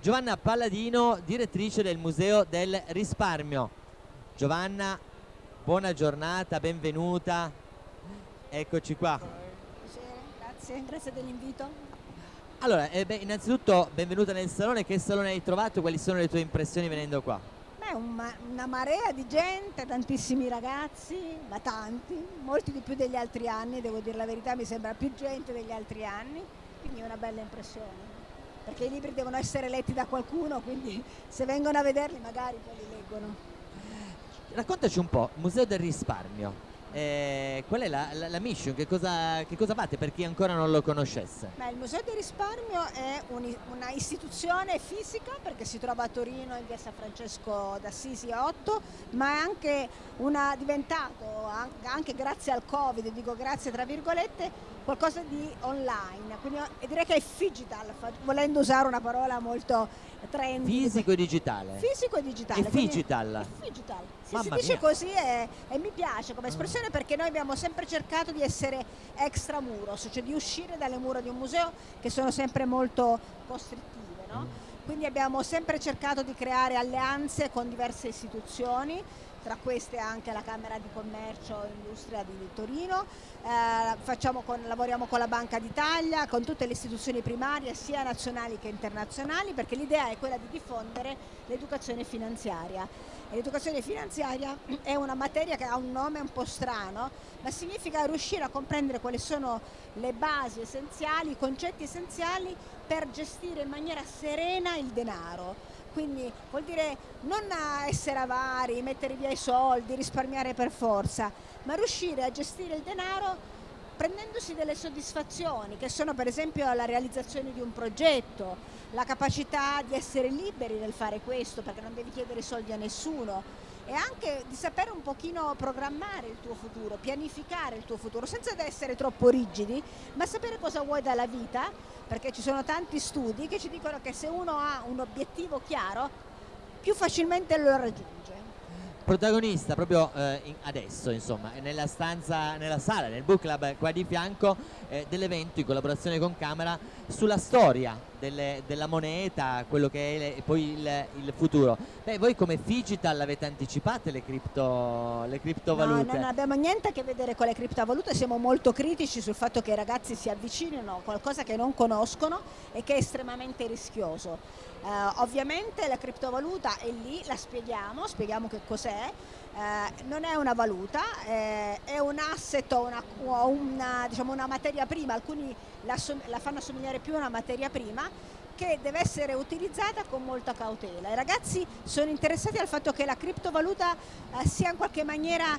Giovanna Palladino, direttrice del Museo del Risparmio. Giovanna, buona giornata, benvenuta. Eccoci qua. Grazie, grazie dell'invito. Allora, eh beh, innanzitutto benvenuta nel salone, che salone hai trovato? Quali sono le tue impressioni venendo qua? Beh, un una marea di gente, tantissimi ragazzi, ma tanti, molti di più degli altri anni, devo dire la verità, mi sembra più gente degli altri anni, quindi è una bella impressione. Perché i libri devono essere letti da qualcuno, quindi se vengono a vederli magari poi li leggono. Raccontaci un po', Museo del Risparmio. Eh, qual è la, la, la mission? Che cosa, che cosa, fate per chi ancora non lo conoscesse? Beh, il Museo del Risparmio è un, una istituzione fisica perché si trova a Torino in via San Francesco d'Assisi 8, ma è anche una, diventato, anche grazie al Covid, dico grazie tra virgolette, qualcosa di online, quindi direi che è digital, volendo usare una parola molto trendy. Fisico e digitale. Fisico e digitale. E digital. Digital. Sì, si dice mia. così e, e, mi piace come espressione perché noi abbiamo sempre cercato di essere extramuros, cioè di uscire dalle mura di un museo che sono sempre molto costrittive. No? Mm. Quindi abbiamo sempre cercato di creare alleanze con diverse istituzioni tra queste anche la Camera di Commercio e Industria di Torino, eh, con, lavoriamo con la Banca d'Italia, con tutte le istituzioni primarie sia nazionali che internazionali perché l'idea è quella di diffondere l'educazione finanziaria. L'educazione finanziaria è una materia che ha un nome un po' strano, ma significa riuscire a comprendere quali sono le basi essenziali, i concetti essenziali per gestire in maniera serena il denaro quindi vuol dire non essere avari, mettere via i soldi, risparmiare per forza, ma riuscire a gestire il denaro prendendosi delle soddisfazioni che sono per esempio la realizzazione di un progetto, la capacità di essere liberi nel fare questo perché non devi chiedere soldi a nessuno, e anche di sapere un pochino programmare il tuo futuro, pianificare il tuo futuro, senza essere troppo rigidi, ma sapere cosa vuoi dalla vita, perché ci sono tanti studi che ci dicono che se uno ha un obiettivo chiaro, più facilmente lo raggiunge. Protagonista proprio eh, adesso insomma nella stanza nella sala nel book club qua di fianco eh, dell'evento in collaborazione con Camera sulla storia delle, della moneta quello che è le, poi il, il, futuro. Beh voi come Digital avete anticipato le, cripto, le criptovalute? No non abbiamo niente a che vedere con le criptovalute siamo molto critici sul fatto che i ragazzi si avvicinino a qualcosa che non conoscono e che è estremamente rischioso. Uh, ovviamente la criptovaluta è lì, la spieghiamo, spieghiamo che cos'è, uh, non è una valuta, eh, è un asset o una, una, diciamo una, materia prima, alcuni la, la fanno assomigliare più a una materia prima, che deve essere utilizzata con molta cautela. I ragazzi sono interessati al fatto che la criptovaluta eh, sia in qualche maniera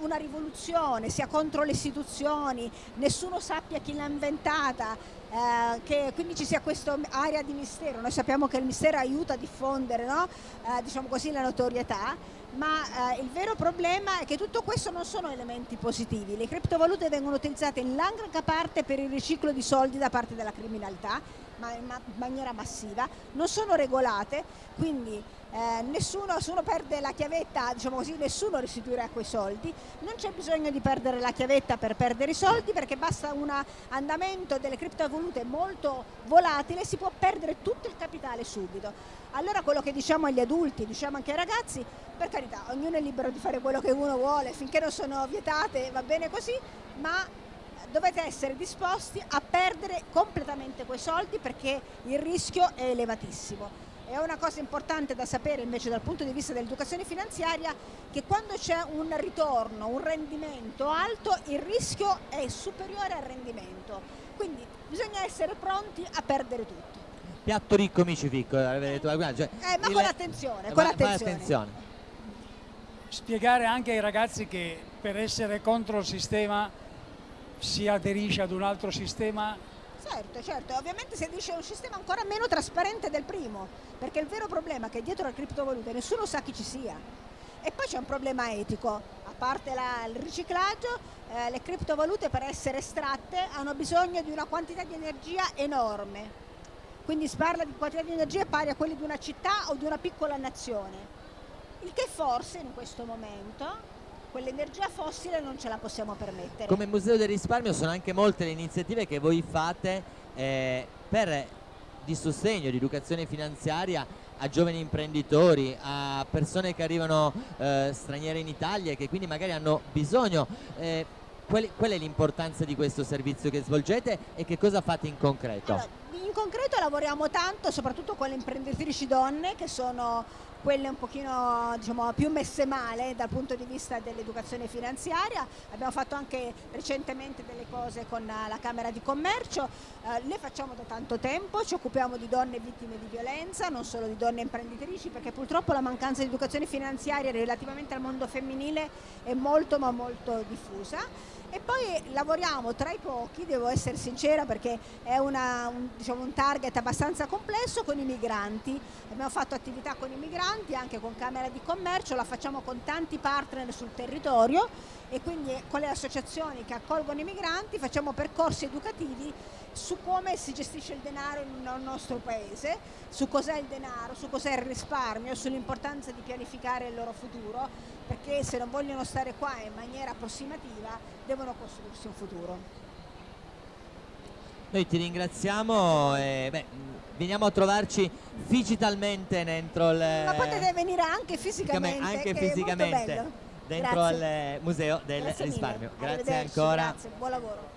una rivoluzione, sia contro le istituzioni, nessuno sappia chi l'ha inventata, eh, che quindi ci sia questa area di mistero. Noi sappiamo che il mistero aiuta a diffondere no? eh, diciamo così, la notorietà, ma eh, il vero problema è che tutto questo non sono elementi positivi. Le criptovalute vengono utilizzate in larga parte per il riciclo di soldi da parte della criminalità, ma in maniera massiva, non sono regolate, quindi eh, nessuno, se uno perde la chiavetta, diciamo così, nessuno restituirà quei soldi, non c'è bisogno di perdere la chiavetta per perdere i soldi perché basta un andamento delle criptovalute molto volatile, si può perdere tutto il capitale subito. Allora quello che diciamo agli adulti, diciamo anche ai ragazzi, per carità, ognuno è libero di fare quello che uno vuole, finché non sono vietate va bene così, ma dovete essere disposti a perdere completamente quei soldi perché il rischio è elevatissimo. È una cosa importante da sapere invece dal punto di vista dell'educazione finanziaria che quando c'è un ritorno, un rendimento alto, il rischio è superiore al rendimento. Quindi bisogna essere pronti a perdere tutto. Piatto ricco, amici piccoli, eh, cioè, eh, ma il... con attenzione, con attenzione. attenzione. Spiegare anche ai ragazzi che per essere contro il sistema si aderisce ad un altro sistema Certo, certo, ovviamente si aderisce a un sistema ancora meno trasparente del primo, perché il vero problema è che dietro le criptovalute nessuno sa chi ci sia. E poi c'è un problema etico, a parte la, il riciclaggio, eh, le criptovalute per essere estratte hanno bisogno di una quantità di energia enorme. Quindi si parla di quantità di energia pari a quelli di una città o di una piccola nazione. Il che forse in questo momento quell'energia fossile non ce la possiamo permettere. Come Museo del Risparmio sono anche molte le iniziative che voi fate eh, per di sostegno, di educazione finanziaria a giovani imprenditori, a persone che arrivano eh, straniere in Italia e che quindi magari hanno bisogno. Eh, qual, qual, è l'importanza di questo servizio che svolgete e che cosa fate in concreto? Allora, in concreto lavoriamo tanto soprattutto con le imprenditrici donne che sono quelle un pochino diciamo, più messe male dal punto di vista dell'educazione finanziaria. Abbiamo fatto anche recentemente delle cose con la Camera di Commercio, eh, le facciamo da tanto tempo, ci occupiamo di donne vittime di violenza, non solo di donne imprenditrici, perché purtroppo la mancanza di educazione finanziaria relativamente al mondo femminile è molto ma molto diffusa e poi lavoriamo tra i pochi, devo essere sincera perché è una, un, diciamo, un, target abbastanza complesso con i migranti, abbiamo fatto attività con i migranti anche con Camera di Commercio, la facciamo con tanti partner sul territorio e quindi con le associazioni che accolgono i migranti facciamo percorsi educativi su come si gestisce il denaro nel nostro paese, su cos'è il denaro, su cos'è il risparmio, sull'importanza di pianificare il loro futuro, perché se non vogliono stare qua in maniera approssimativa devono costruirsi un futuro. Noi ti ringraziamo e beh, veniamo a trovarci digitalmente dentro il... Ma potete venire anche fisicamente, anche fisicamente dentro Grazie. al museo del Grazie risparmio. Grazie ancora. Grazie, buon lavoro.